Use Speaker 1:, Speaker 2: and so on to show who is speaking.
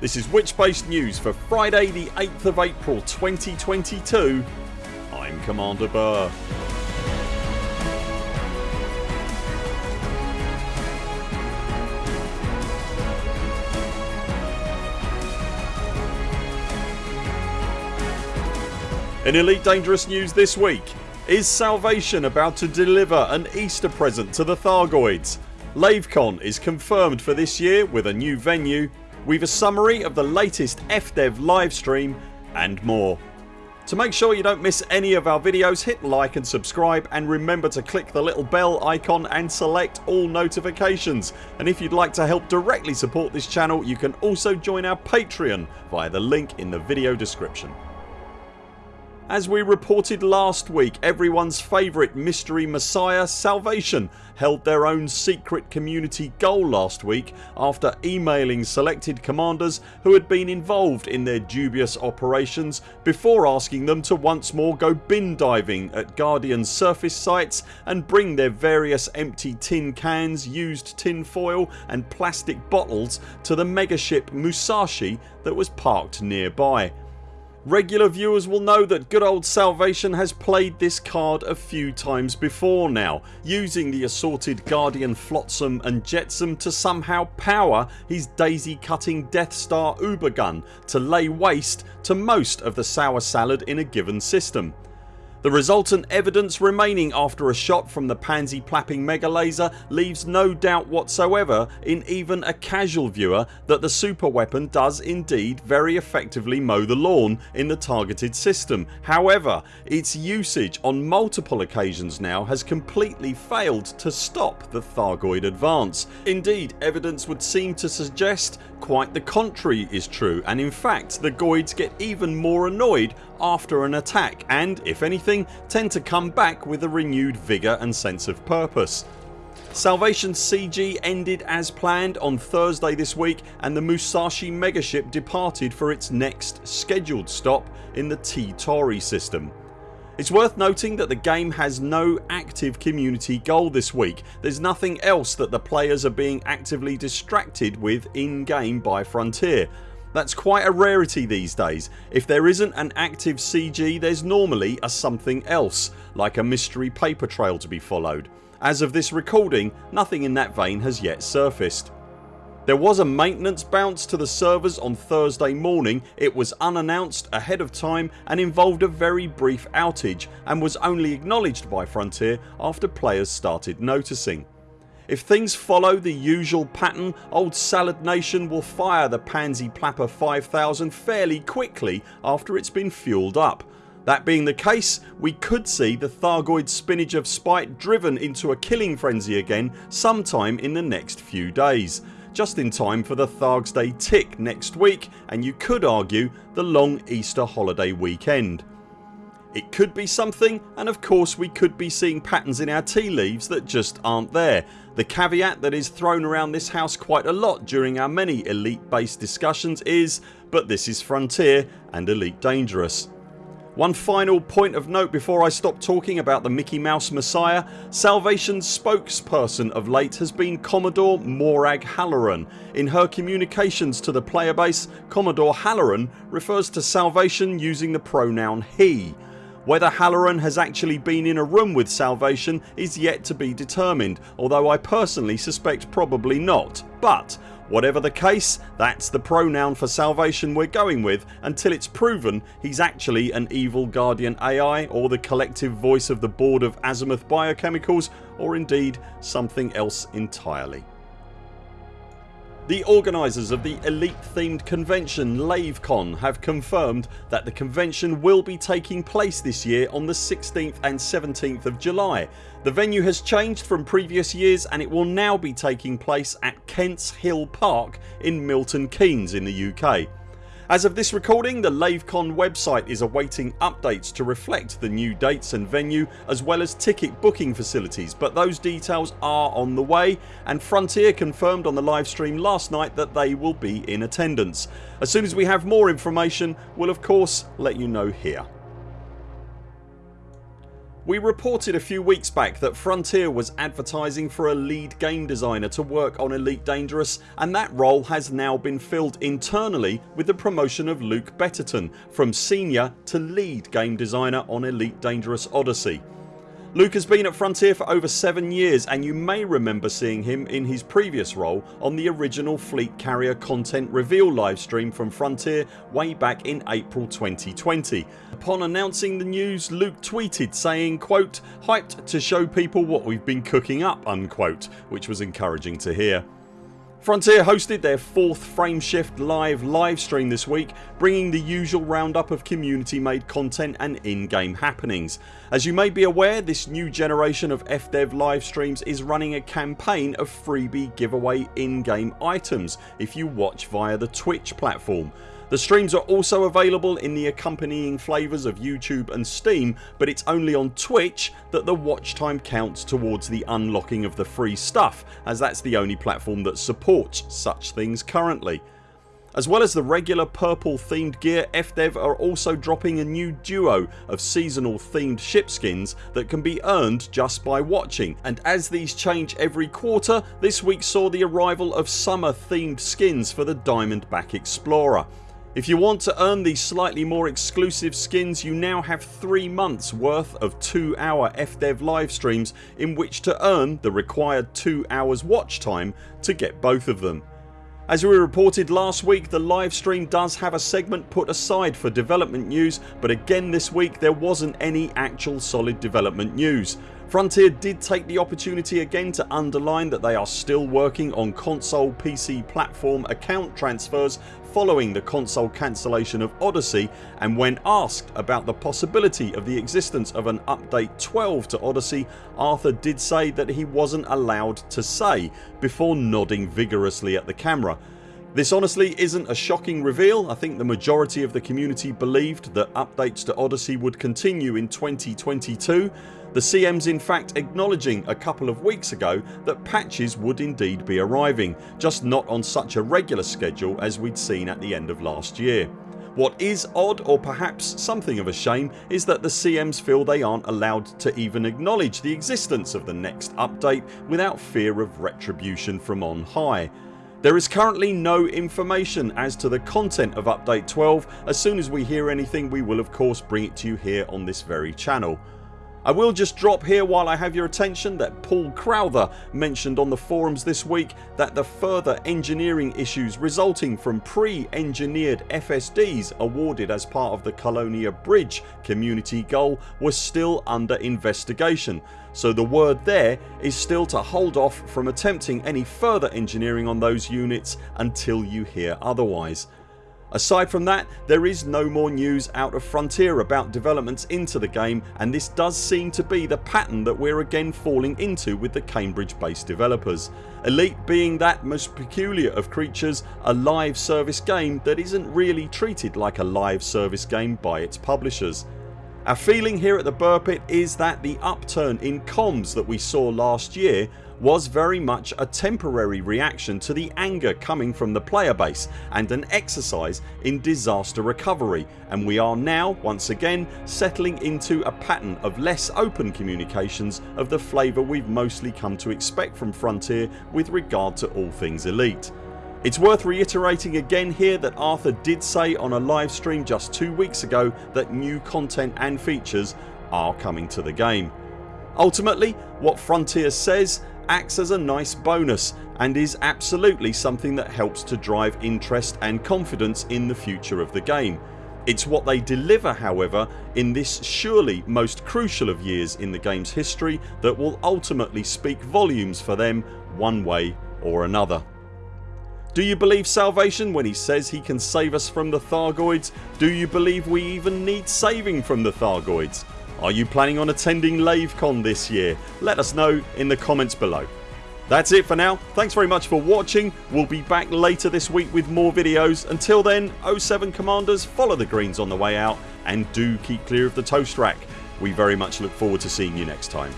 Speaker 1: This is Witchspace news for Friday the 8th of April 2022 I'm Commander Buur. In Elite Dangerous news this week is Salvation about to deliver an Easter present to the Thargoids? LaveCon is confirmed for this year with a new venue. We've a summary of the latest FDev livestream and more. To make sure you don't miss any of our videos hit like and subscribe and remember to click the little bell icon and select all notifications and if you'd like to help directly support this channel you can also join our Patreon via the link in the video description. As we reported last week everyone's favourite mystery messiah Salvation held their own secret community goal last week after emailing selected commanders who had been involved in their dubious operations before asking them to once more go bin diving at Guardian surface sites and bring their various empty tin cans, used tin foil and plastic bottles to the megaship Musashi that was parked nearby. Regular viewers will know that good old Salvation has played this card a few times before now using the assorted Guardian Flotsam and Jetsam to somehow power his daisy cutting Death Star Uber gun to lay waste to most of the sour salad in a given system. The resultant evidence remaining after a shot from the pansy plapping mega laser leaves no doubt whatsoever in even a casual viewer that the super weapon does indeed very effectively mow the lawn in the targeted system. However its usage on multiple occasions now has completely failed to stop the Thargoid advance. Indeed evidence would seem to suggest quite the contrary is true and in fact the Goids get even more annoyed after an attack and if anything tend to come back with a renewed vigour and sense of purpose. Salvation CG ended as planned on Thursday this week and the Musashi megaship departed for its next scheduled stop in the T-Tauri system. It's worth noting that the game has no active community goal this week. There's nothing else that the players are being actively distracted with in game by Frontier. That's quite a rarity these days. If there isn't an active CG there's normally a something else like a mystery paper trail to be followed. As of this recording nothing in that vein has yet surfaced. There was a maintenance bounce to the servers on Thursday morning. It was unannounced ahead of time and involved a very brief outage and was only acknowledged by Frontier after players started noticing. If things follow the usual pattern old Salad Nation will fire the Pansy Plapper 5000 fairly quickly after it's been fueled up. That being the case we could see the Thargoid Spinach of Spite driven into a killing frenzy again sometime in the next few days just in time for the Thargs Day tick next week and you could argue the long Easter holiday weekend. It could be something and of course we could be seeing patterns in our tea leaves that just aren't there. The caveat that is thrown around this house quite a lot during our many elite based discussions is but this is Frontier and Elite Dangerous. One final point of note before I stop talking about the Mickey Mouse Messiah Salvation's spokesperson of late has been Commodore Morag Halloran. In her communications to the player base Commodore Halloran refers to Salvation using the pronoun HE. Whether Halloran has actually been in a room with Salvation is yet to be determined although I personally suspect probably not but Whatever the case that's the pronoun for salvation we're going with until it's proven he's actually an evil guardian AI or the collective voice of the board of Azimuth Biochemicals or indeed something else entirely. The organisers of the elite themed convention LaveCon have confirmed that the convention will be taking place this year on the 16th and 17th of July. The venue has changed from previous years and it will now be taking place at Kents Hill Park in Milton Keynes in the UK. As of this recording the LaveCon website is awaiting updates to reflect the new dates and venue as well as ticket booking facilities but those details are on the way and Frontier confirmed on the livestream last night that they will be in attendance. As soon as we have more information we'll of course let you know here. We reported a few weeks back that Frontier was advertising for a lead game designer to work on Elite Dangerous and that role has now been filled internally with the promotion of Luke Betterton from senior to lead game designer on Elite Dangerous Odyssey. Luke has been at Frontier for over 7 years and you may remember seeing him in his previous role on the original Fleet Carrier content reveal livestream from Frontier way back in April 2020. Upon announcing the news Luke tweeted saying quote hyped to show people what we've been cooking up unquote which was encouraging to hear. Frontier hosted their 4th Frameshift live livestream this week bringing the usual roundup of community made content and in-game happenings. As you may be aware this new generation of FDev livestreams is running a campaign of freebie giveaway in-game items if you watch via the Twitch platform. The streams are also available in the accompanying flavours of YouTube and Steam but it's only on Twitch that the watch time counts towards the unlocking of the free stuff as that's the only platform that supports such things currently. As well as the regular purple themed gear FDev are also dropping a new duo of seasonal themed ship skins that can be earned just by watching and as these change every quarter this week saw the arrival of summer themed skins for the Diamondback Explorer. If you want to earn these slightly more exclusive skins you now have 3 months worth of 2 hour FDev live streams in which to earn the required 2 hours watch time to get both of them. As we reported last week the live stream does have a segment put aside for development news but again this week there wasn't any actual solid development news. Frontier did take the opportunity again to underline that they are still working on console PC platform account transfers following the console cancellation of Odyssey and when asked about the possibility of the existence of an update 12 to Odyssey Arthur did say that he wasn't allowed to say before nodding vigorously at the camera. This honestly isn't a shocking reveal. I think the majority of the community believed that updates to Odyssey would continue in 2022 the CM's in fact acknowledging a couple of weeks ago that patches would indeed be arriving just not on such a regular schedule as we'd seen at the end of last year. What is odd or perhaps something of a shame is that the CMs feel they aren't allowed to even acknowledge the existence of the next update without fear of retribution from on high. There is currently no information as to the content of update 12. As soon as we hear anything we will of course bring it to you here on this very channel. I will just drop here while I have your attention that Paul Crowther mentioned on the forums this week that the further engineering issues resulting from pre-engineered FSDs awarded as part of the Colonia Bridge community goal were still under investigation so the word there is still to hold off from attempting any further engineering on those units until you hear otherwise. Aside from that there is no more news out of Frontier about developments into the game and this does seem to be the pattern that we're again falling into with the Cambridge based developers. Elite being that most peculiar of creatures a live service game that isn't really treated like a live service game by its publishers. Our feeling here at the Buur Pit is that the upturn in comms that we saw last year was very much a temporary reaction to the anger coming from the player base and an exercise in disaster recovery and we are now once again settling into a pattern of less open communications of the flavour we've mostly come to expect from Frontier with regard to all things Elite. It's worth reiterating again here that Arthur did say on a live stream just 2 weeks ago that new content and features are coming to the game. Ultimately what Frontier says acts as a nice bonus and is absolutely something that helps to drive interest and confidence in the future of the game. It's what they deliver however in this surely most crucial of years in the games history that will ultimately speak volumes for them one way or another. Do you believe salvation when he says he can save us from the Thargoids? Do you believe we even need saving from the Thargoids? Are you planning on attending LaveCon this year? Let us know in the comments below. That's it for now. Thanks very much for watching. We'll be back later this week with more videos. Until then 07 CMDRs follow the greens on the way out and do keep clear of the toast rack. We very much look forward to seeing you next time.